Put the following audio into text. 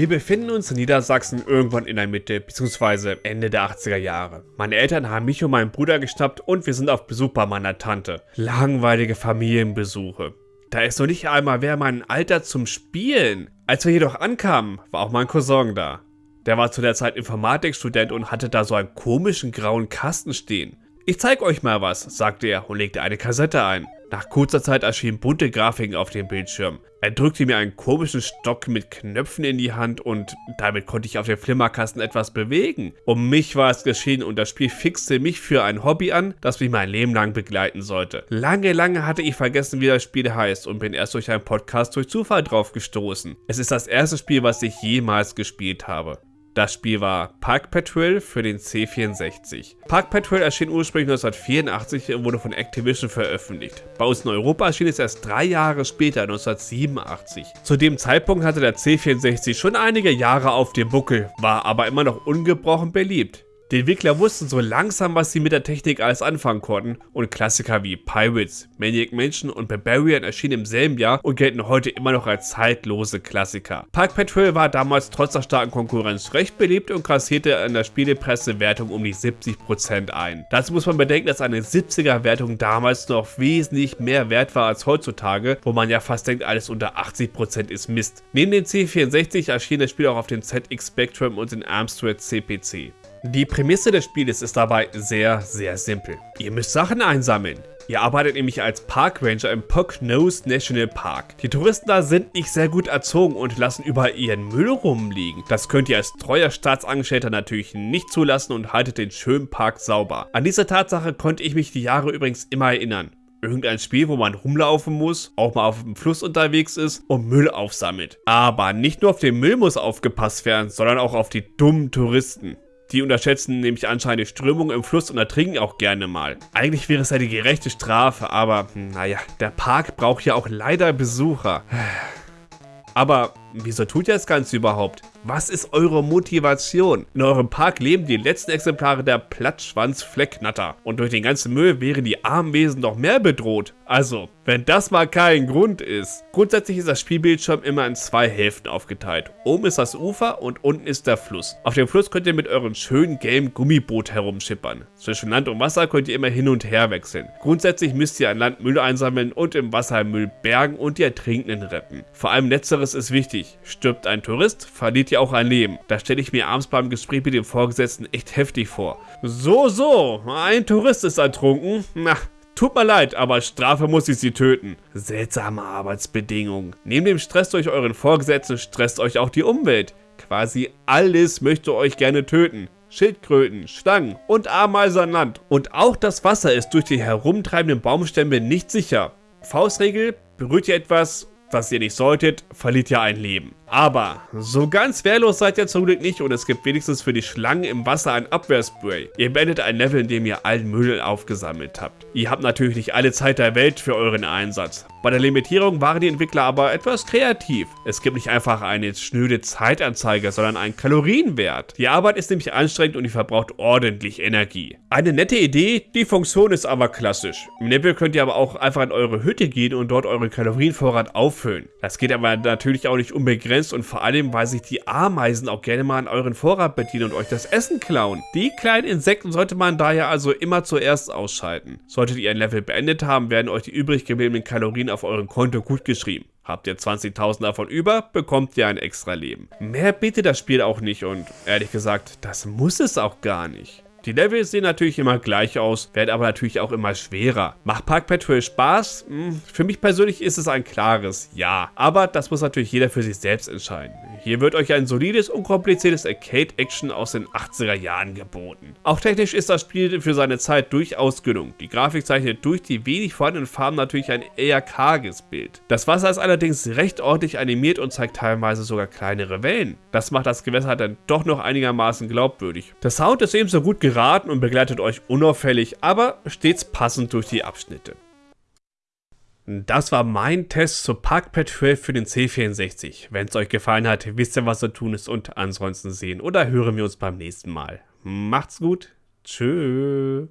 Wir befinden uns in Niedersachsen irgendwann in der Mitte bzw. Ende der 80er Jahre. Meine Eltern haben mich und meinen Bruder geschnappt und wir sind auf Besuch bei meiner Tante. Langweilige Familienbesuche. Da ist noch nicht einmal wer mein Alter zum Spielen. Als wir jedoch ankamen, war auch mein Cousin da. Der war zu der Zeit Informatikstudent und hatte da so einen komischen grauen Kasten stehen. Ich zeig euch mal was, sagte er und legte eine Kassette ein. Nach kurzer Zeit erschienen bunte Grafiken auf dem Bildschirm. Er drückte mir einen komischen Stock mit Knöpfen in die Hand und damit konnte ich auf dem Flimmerkasten etwas bewegen. Um mich war es geschehen und das Spiel fixte mich für ein Hobby an, das mich mein Leben lang begleiten sollte. Lange, lange hatte ich vergessen, wie das Spiel heißt und bin erst durch einen Podcast durch Zufall drauf gestoßen. Es ist das erste Spiel, was ich jemals gespielt habe. Das Spiel war Park Patrol für den C64. Park Patrol erschien ursprünglich 1984 und wurde von Activision veröffentlicht. Bei uns in Europa erschien es erst drei Jahre später, 1987. Zu dem Zeitpunkt hatte der C64 schon einige Jahre auf dem Buckel, war aber immer noch ungebrochen beliebt. Die Entwickler wussten so langsam, was sie mit der Technik alles anfangen konnten und Klassiker wie Pirates, Maniac Mansion und Barbarian erschienen im selben Jahr und gelten heute immer noch als zeitlose Klassiker. Park Patrol war damals trotz der starken Konkurrenz recht beliebt und kassierte in der Spielepressewertung um die 70% ein. Dazu muss man bedenken, dass eine 70er Wertung damals noch wesentlich mehr wert war als heutzutage, wo man ja fast denkt, alles unter 80% ist Mist. Neben dem C64 erschien das Spiel auch auf dem ZX Spectrum und den Amstrad CPC. Die Prämisse des Spieles ist dabei sehr, sehr simpel. Ihr müsst Sachen einsammeln. Ihr arbeitet nämlich als Park Ranger im Poconos National Park. Die Touristen da sind nicht sehr gut erzogen und lassen überall ihren Müll rumliegen. Das könnt ihr als treuer Staatsangestellter natürlich nicht zulassen und haltet den schönen Park sauber. An diese Tatsache konnte ich mich die Jahre übrigens immer erinnern. Irgendein Spiel, wo man rumlaufen muss, auch mal auf dem Fluss unterwegs ist und Müll aufsammelt. Aber nicht nur auf den Müll muss aufgepasst werden, sondern auch auf die dummen Touristen. Die unterschätzen nämlich anscheinend die Strömung im Fluss und ertrinken auch gerne mal. Eigentlich wäre es ja die gerechte Strafe, aber naja, der Park braucht ja auch leider Besucher. Aber wieso tut ihr das Ganze überhaupt? Was ist eure Motivation? In eurem Park leben die letzten Exemplare der Plattschwanz-Flecknatter. Und durch den ganzen Müll wären die armen Wesen noch mehr bedroht. Also, wenn das mal kein Grund ist. Grundsätzlich ist das Spielbildschirm immer in zwei Hälften aufgeteilt. Oben ist das Ufer und unten ist der Fluss. Auf dem Fluss könnt ihr mit eurem schönen gelben Gummiboot herumschippern. Zwischen Land und Wasser könnt ihr immer hin und her wechseln. Grundsätzlich müsst ihr an Land Müll einsammeln und im Wasser Müll bergen und die Ertrinkenden retten. Vor allem letzteres ist wichtig. Stirbt ein Tourist, verliert ja auch ein Leben. Da stelle ich mir abends beim Gespräch mit dem Vorgesetzten echt heftig vor. So, so, ein Tourist ist ertrunken. Na, Tut mir leid, aber Strafe muss ich sie töten. Seltsame Arbeitsbedingungen. Neben dem Stress durch euren Vorgesetzten stresst euch auch die Umwelt. Quasi alles möchte euch gerne töten. Schildkröten, Schlangen und Ameisen an Land. Und auch das Wasser ist durch die herumtreibenden Baumstämme nicht sicher. Faustregel, berührt ihr etwas, was ihr nicht solltet, verliert ihr ein Leben. Aber so ganz wehrlos seid ihr zum Glück nicht und es gibt wenigstens für die Schlangen im Wasser ein Abwehrspray. Ihr beendet ein Level, in dem ihr allen Müll aufgesammelt habt. Ihr habt natürlich nicht alle Zeit der Welt für euren Einsatz. Bei der Limitierung waren die Entwickler aber etwas kreativ. Es gibt nicht einfach eine schnöde Zeitanzeige, sondern einen Kalorienwert. Die Arbeit ist nämlich anstrengend und die verbraucht ordentlich Energie. Eine nette Idee, die Funktion ist aber klassisch. Im Level könnt ihr aber auch einfach in eure Hütte gehen und dort euren Kalorienvorrat auffüllen. Das geht aber natürlich auch nicht unbegrenzt begrenzt und vor allem, weil sich die Ameisen auch gerne mal an euren Vorrat bedienen und euch das Essen klauen. Die kleinen Insekten sollte man daher also immer zuerst ausschalten. Solltet ihr ein Level beendet haben, werden euch die übrig gebliebenen Kalorien auf eurem Konto gut geschrieben. Habt ihr 20.000 davon über, bekommt ihr ein extra Leben. Mehr bietet das Spiel auch nicht und ehrlich gesagt, das muss es auch gar nicht. Die Levels sehen natürlich immer gleich aus, werden aber natürlich auch immer schwerer. Macht Park Patrol Spaß? Hm, für mich persönlich ist es ein klares Ja. Aber das muss natürlich jeder für sich selbst entscheiden. Hier wird euch ein solides, unkompliziertes Arcade-Action aus den 80er Jahren geboten. Auch technisch ist das Spiel für seine Zeit durchaus gelungen. Die Grafik zeichnet durch die wenig vorhandenen Farben natürlich ein eher karges Bild. Das Wasser ist allerdings recht ordentlich animiert und zeigt teilweise sogar kleinere Wellen. Das macht das Gewässer dann doch noch einigermaßen glaubwürdig. Der Sound ist ebenso gut geraten und begleitet euch unauffällig, aber stets passend durch die Abschnitte. Das war mein Test zu Parkpad 12 für den C64. Wenn es euch gefallen hat, wisst ihr, was zu tun ist und ansonsten sehen oder hören wir uns beim nächsten Mal. Macht's gut. Tschüss.